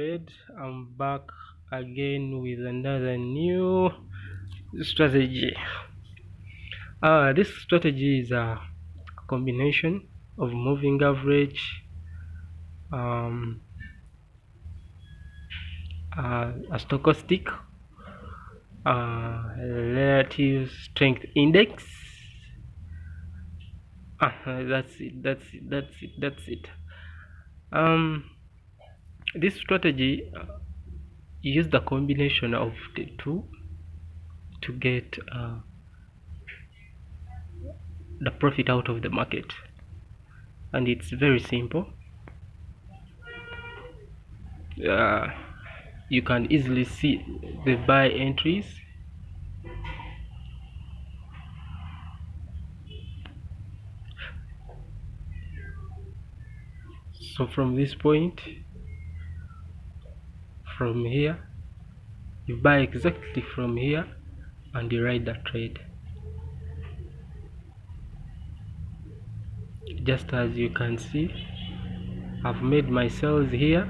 trade i'm back again with another new strategy. Uh, this strategy is a combination of moving average um, uh, a stochastic uh, relative strength index. Uh, that's it that's it that's it that's it. Um this strategy uh, use the combination of the two to get uh, the profit out of the market. And it's very simple. Uh, you can easily see the buy entries. So from this point from here. You buy exactly from here and you write the trade. Just as you can see I've made my sales here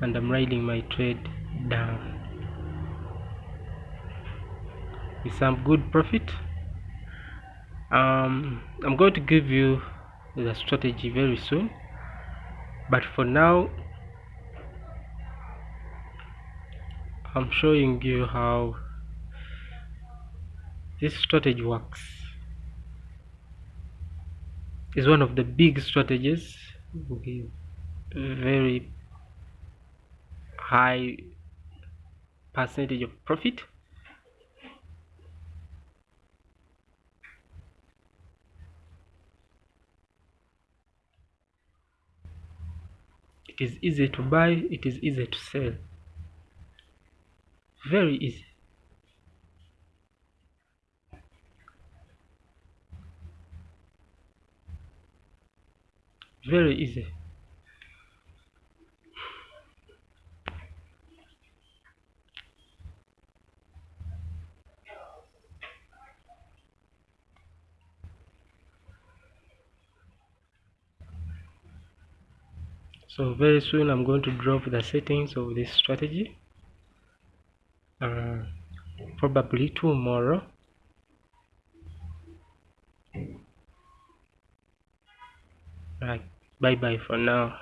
and I'm riding my trade down. With some good profit? Um, I'm going to give you the strategy very soon but for now I'm showing you how this strategy works. Is one of the big strategies. With very high percentage of profit. It is easy to buy it is easy to sell very easy. Very easy. So very soon i'm going to drop the settings of this strategy uh, probably tomorrow. Right. Bye bye for now